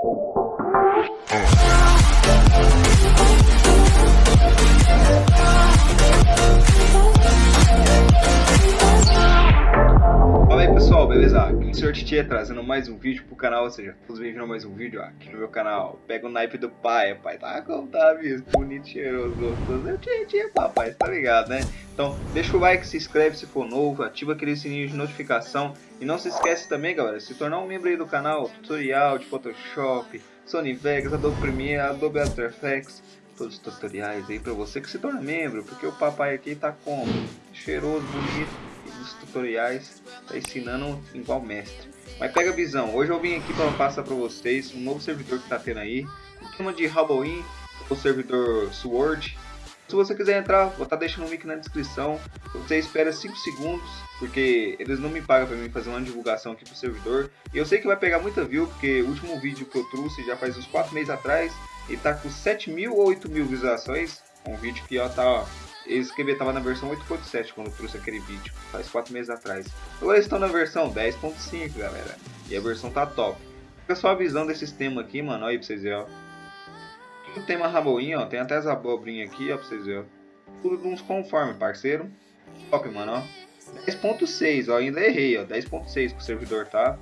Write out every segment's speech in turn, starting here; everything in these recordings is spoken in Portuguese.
Pessoal, beleza? Aqui o Sr. Titia trazendo mais um vídeo pro canal, ou seja, todos bem-vindos a mais um vídeo aqui no meu canal. Pega o naipe do pai, pai tá como tá, bicho? Bonito, cheiroso, gostoso. Eu tinha, tinha, papai, tá ligado, né? Então, deixa o like, se inscreve se for novo, ativa aquele sininho de notificação. E não se esquece também, galera, se tornar um membro aí do canal, tutorial de Photoshop, Sony Vegas, Adobe Premiere, Adobe After Effects, todos os tutoriais aí pra você que se torna membro, porque o papai aqui tá como? Cheiroso, bonito dos tutoriais, tá ensinando igual mestre. Mas pega a visão, hoje eu vim aqui para passar para vocês um novo servidor que tá tendo aí, o tema de Halloween, o servidor Sword. Se você quiser entrar, vou estar tá deixando o link na descrição. Você espera 5 segundos, porque eles não me pagam para mim fazer uma divulgação aqui pro servidor. E eu sei que vai pegar muita view, porque o último vídeo que eu trouxe já faz uns 4 meses atrás, ele tá com 7 mil ou 8 mil visualizações. Um vídeo que ó, tá ó, eles escreveram tava na versão 8.7 quando eu trouxe aquele vídeo, faz 4 meses atrás. Agora estão na versão 10.5, galera. E a versão tá top. Fica só a visão desse sistema aqui, mano. Olha aí pra vocês verem, ó. Tudo tem uma raboinha, ó. Tem até as abobrinhas aqui, ó, pra vocês verem, ó. Tudo uns conforme, parceiro. Top, mano, ó. 10.6, ó. Ainda errei, ó. 10.6 pro servidor, tá?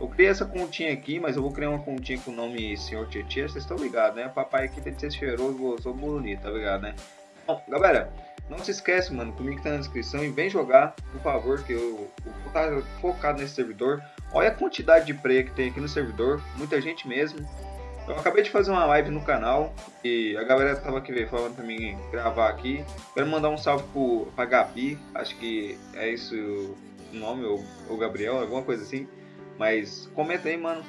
Eu criei essa continha aqui, mas eu vou criar uma continha com o nome Senhor Tietê, vocês estão ligados, né? O papai aqui tem que ser cheiroso, gostoso, bonito, tá ligado, né? Galera, não se esquece, mano, que o link tá na descrição e vem jogar, por favor, que eu, eu vou estar tá focado nesse servidor. Olha a quantidade de play que tem aqui no servidor, muita gente mesmo. Eu acabei de fazer uma live no canal e a galera tava aqui falando pra mim gravar aqui. Quero mandar um salve pro, pra Gabi, acho que é isso o nome, ou, ou Gabriel, alguma coisa assim. Mas comenta aí, mano,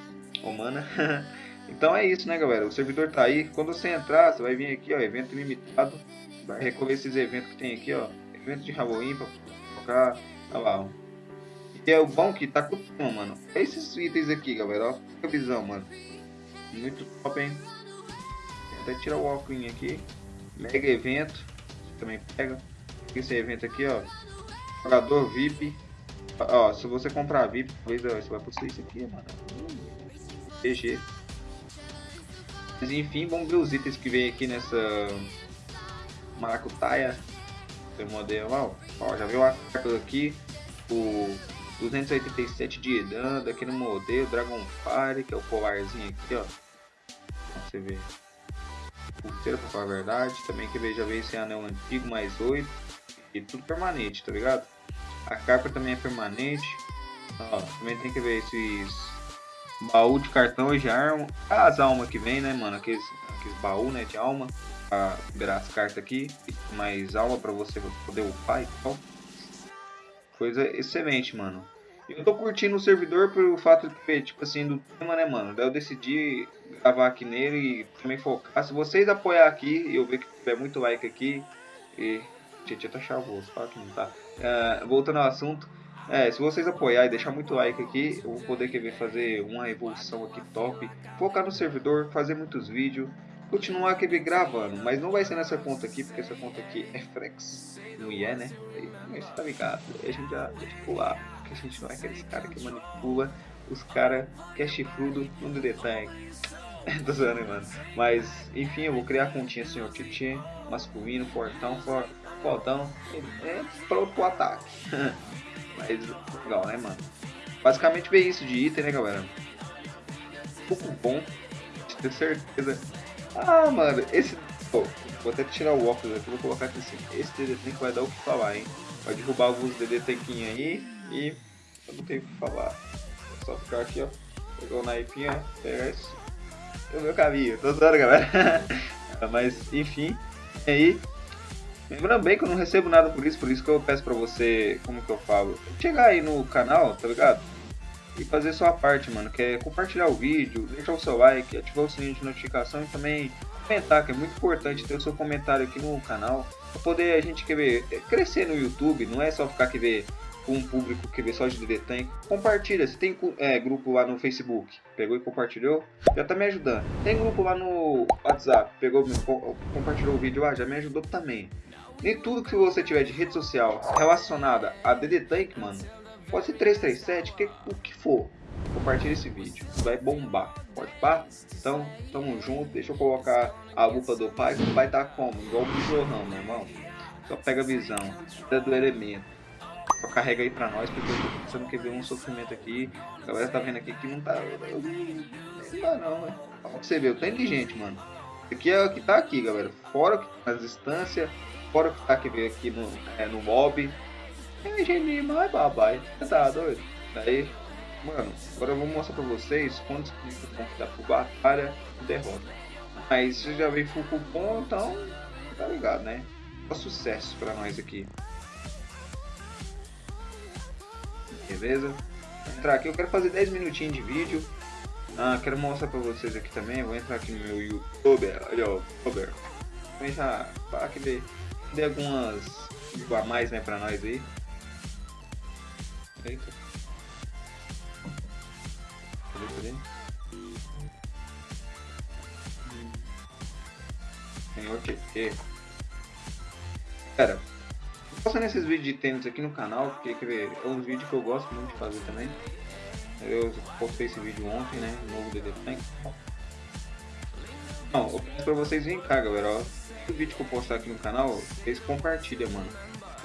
ou mana. então é isso, né, galera? O servidor tá aí. Quando você entrar, você vai vir aqui, ó, evento limitado vai recolher esses eventos que tem aqui, ó. Evento de Halloween pra colocar. Olha lá, ó. E é o bom que tá com mano. É esses itens aqui, galera, ó. A visão, mano. Muito top, hein. Até tirar o óculos aqui. Mega evento. Também pega. Esse evento aqui, ó. Jogador VIP. Ó, se você comprar VIP, talvez você vai possuir isso aqui, mano. GG. Mas enfim, vamos ver os itens que vem aqui nessa maracutaia. Seu modelo, ó, ó, já viu a aqui, o 287 de dano aqui no modelo, Dragonfire, que é o colarzinho aqui, ó. Você vê. Pulseira pra falar a verdade. Também que veja ver esse anel antigo mais 8. E tudo permanente, tá ligado? A capa também é permanente. Ó, também tem que ver esses baú de cartão de arma. As almas que vem, né, mano? Aqueles, aqueles baú, né, de alma pra liberar as cartas aqui, mais alma pra você poder upar e tal. Coisa excelente, mano. Eu tô curtindo o servidor pelo fato de, tipo assim, do tema, né, mano? Daí eu decidi gravar aqui nele e também focar. Se vocês apoiar aqui, eu ver que tiver muito like aqui, e... Tietchan tá chavoso, fala que não tá. Uh, voltando ao assunto, é, se vocês apoiar e deixar muito like aqui, eu vou poder querer fazer uma evolução aqui top, focar no servidor, fazer muitos vídeos, continuar aquele gravando, mas não vai ser nessa conta aqui, porque essa conta aqui é flex, não é, né? Mas tá ligado, a gente já deixa pular, porque a gente não é aqueles cara que manipula os cara que é chifrudo no DD Tank. Tô zoando, mano. Mas, enfim, eu vou criar a continha senhor Titi, masculino, fortão, for, fortão, é pronto pro ataque. mas, legal, né, mano? Basicamente ver isso de item, né, galera? Um pouco bom, de ter certeza ah, mano, esse. Oh, vou até tirar o óculos aqui, vou colocar aqui assim. Esse DD Tank vai dar o que falar, hein? Vai derrubar alguns DD Tanquinhos aí e eu não tenho o que falar. É só ficar aqui, ó. Pegar o naipinho, pegar isso. É o meu caminho, tô zoando, galera. Mas, enfim, aí. Lembrando bem que eu não recebo nada por isso, por isso que eu peço pra você, como que eu falo? Chegar aí no canal, tá ligado? E fazer sua parte, mano, que é compartilhar o vídeo, deixar o seu like, ativar o sininho de notificação e também comentar, que é muito importante ter o seu comentário aqui no canal, para poder a gente querer crescer no YouTube, não é só ficar que ver com um público que vê só de Tank. Compartilha, se tem é, grupo lá no Facebook, pegou e compartilhou, já tá me ajudando. Tem grupo lá no WhatsApp, pegou, compartilhou o vídeo lá, já me ajudou também. Nem tudo que você tiver de rede social relacionada a DD Tank, mano, Pode ser 337, que, o que for. compartilha esse vídeo, vai bombar, pode pá? Então, tamo junto, deixa eu colocar a lupa do pai, que o pai tá como? Igual o Zorrão, meu irmão. Só pega a visão, do elemento. Só carrega aí pra nós, porque você não quer ver um sofrimento aqui. A galera tá vendo aqui que não tá. Não dá não, né? Pra você ver, eu tô inteligente, mano. Aqui é o que tá aqui, galera. Fora que tá nas instâncias, fora o que tá aqui, aqui no, é, no mob. É gente mais babai. Você tá doido? Daí, mano, agora eu vou mostrar pra vocês quantos cliques vão dar por batalha e derrota. Mas você já veio full cupom, então tá ligado, né? Só sucesso pra nós aqui. Beleza? Vou entrar aqui, eu quero fazer 10 minutinhos de vídeo. Ah, quero mostrar pra vocês aqui também. Vou entrar aqui no meu youtuber. Olha, ó, youtuber. Vou entrar para que dê, dê algumas a mais né, pra nós aí. Eita. Cadê, cadê? Senhor TT. Cara, postando esses vídeos de tênis aqui no canal, porque quer ver, é um vídeo que eu gosto muito de fazer também. Eu postei esse vídeo ontem, né? Novo DD Tank. Não, eu peço pra vocês virem cá, galera. Ó. O vídeo que eu postar aqui no canal, vocês compartilham, mano.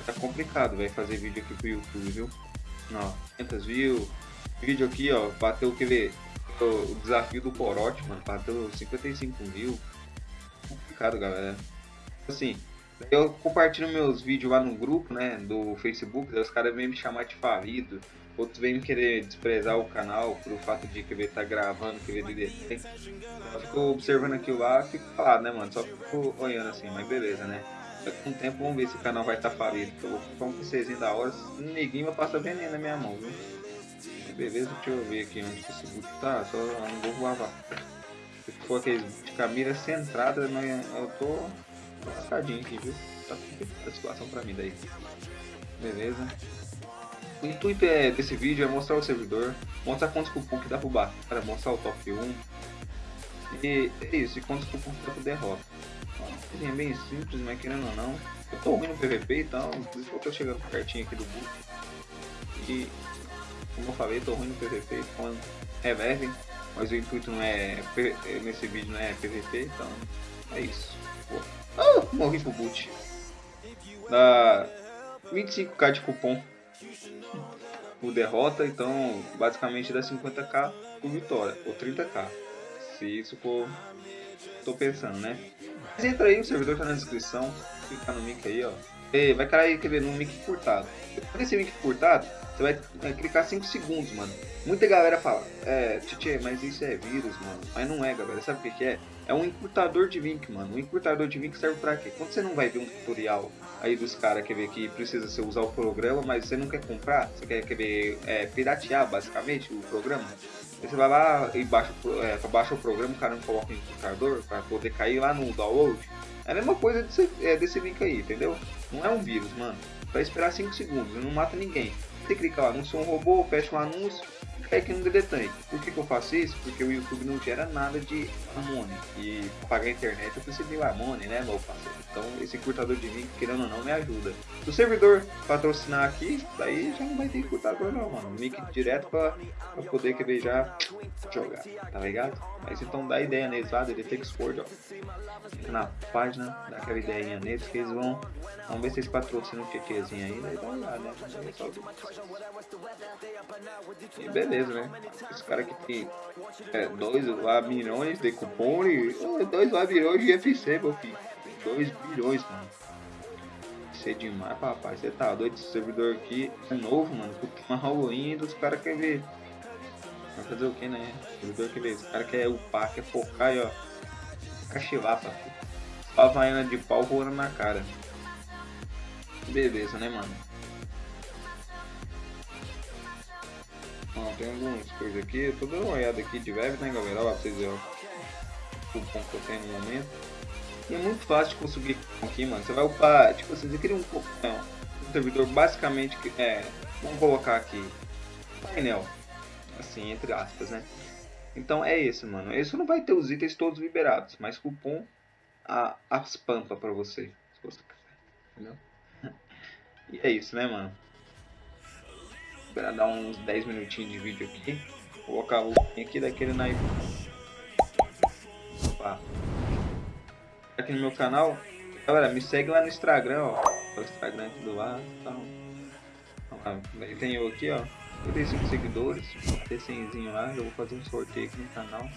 Tá complicado, vai fazer vídeo aqui pro YouTube, viu? Ó, 500 views. Vídeo aqui, ó, bateu, quer ver? O desafio do Corote, mano. Bateu 55 mil. Complicado, galera. Assim, eu compartilho meus vídeos lá no grupo, né, do Facebook, os caras vêm me chamar de falido, outros vêm querer desprezar o canal por fato de querer estar tá gravando, querer DDT. Eu fico observando aquilo lá, fico falado, né, mano, só fico olhando assim, mas beleza, né. Com o tempo vamos ver se o canal vai estar tá falido, eu vou ficar um PCzinho da hora, ninguém vai passar veneno na minha mão, viu. Beleza, deixa eu ver aqui onde o Facebook tá, só não vou lavar. Se for aquele de camisa centrada, eu tô lascadinho aqui, viu? Tá a situação pra mim daí. Beleza. O intuito é, desse vídeo é mostrar o servidor, mostrar quantos cupons que dá pro bar, para mostrar o top 1. E é isso, e cupons que dá pro derrota. É bem simples, mas querendo ou não. Eu tô ruim no PVP, então por isso que eu chegando pertinho aqui do boot. E como eu falei, tô ruim no PVP, então relevem. Mas o intuito não é. Nesse vídeo não é PVP, então é isso. Pô. Ah, morri pro boot. Dá 25k de cupom por derrota, então basicamente dá 50k por vitória, ou 30k. Se isso for. tô pensando, né? Mas entra aí, o servidor tá na descrição, clica no link aí, ó. E vai cair, quer ver, no link curtado. Depois desse link curtado, você vai, vai clicar 5 segundos, mano. Muita galera fala, é, Tchê, mas isso é vírus, mano. Mas não é, galera. Sabe o que, é? É um encurtador de link, mano. Um encurtador de link serve pra quê? Quando você não vai ver um tutorial aí dos caras que ver que precisa você usar o programa, mas você não quer comprar, você quer, quer ver, é, piratear basicamente o programa. Você vai lá e baixa, é, baixa o programa, o cara não coloca o encurtador para poder cair lá no download. É a mesma coisa desse, é, desse link aí, entendeu? Não é um vírus, mano. Vai esperar 5 segundos, não mata ninguém. Você clica lá, não sou um robô, fecha um anúncio, é que não detém. Por que, que, eu faço isso? Porque o YouTube não gera nada de Amone. E pagar a internet eu preciso de Amone, né, meu parceiro? Então esse curtador de vídeo, querendo ou não, me ajuda. Se o servidor patrocinar aqui, daí já não vai ter curtador não, mano. Mic direto pra, pra poder querer já jogar, tá ligado? Mas então dá ideia neles lá, DDT Export, ó. Entra na página, dá aquela ideinha neles que eles vão. Vamos ver se eles patrocinam o TTzinho aí, daí dá uma olhada, né? E beleza, né? Esse cara aqui tem é, dois milhões de cupom e dois milhões de FC, meu filho. 2 bilhões, mano. Isso é demais, papai. Você tá doido? Esse servidor aqui é novo, mano. Puta, uma Halloween dos caras querem ver. Vai fazer o que, né? O servidor quer ver. Os caras querem upar, quer focar e ó. Cachivapa. Havaiana de pau voando na cara. Beleza, né, mano? Ó, tem algumas coisas aqui. Eu tô dando uma olhada aqui de web, né, galera? Olha pra vocês verem o cupom que eu tenho no momento. E é muito fácil de conseguir aqui, mano. Você vai upar, tipo assim, você cria um, não, um servidor basicamente é, vamos colocar aqui, painel, assim, entre aspas, né? Então é esse, mano. Esse não vai ter os itens todos liberados, mas cupom a, as pampas pra você, se você quiser, entendeu? E é isso, né, mano? Esperar dar uns 10 minutinhos de vídeo aqui. colocar o aqui daquele naipe. Opa. Aqui no meu canal. Galera, me segue lá no Instagram, ó. O Instagram aqui do lado tal. Tem eu aqui, ó. 55 seguidores. 100 lá. Eu vou fazer um sorteio aqui no canal.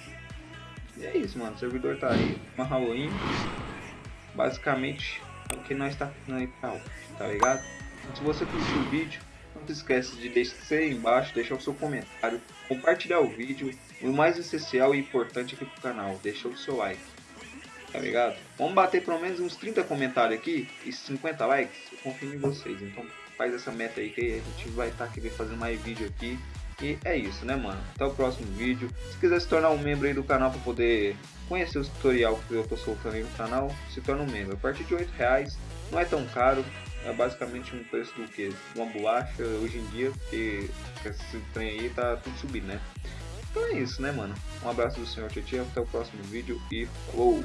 E é isso, mano. O servidor tá aí. Uma Halloween. Basicamente, é o que nós tá fazendo aí. Tá ligado? Então, se você curtiu o vídeo, não se esqueça de deixar aí embaixo, deixar o seu comentário, compartilhar o vídeo e o mais essencial e importante aqui pro canal, deixar o seu like. Tá ligado? Vamos bater pelo menos uns 30 comentários aqui e 50 likes. Eu confio em vocês. Então faz essa meta aí que a gente vai estar tá fazendo mais vídeo aqui. E é isso, né, mano? Até o próximo vídeo. Se quiser se tornar um membro aí do canal para poder conhecer os tutorial que eu tô soltando aí no canal, se torna um membro. A partir de 8 reais, não é tão caro. É basicamente um preço do que? Uma bolacha hoje em dia, porque esse trem aí tá tudo subindo, né? Então é isso, né, mano? Um abraço do senhor Tietchan, até o próximo vídeo e falou!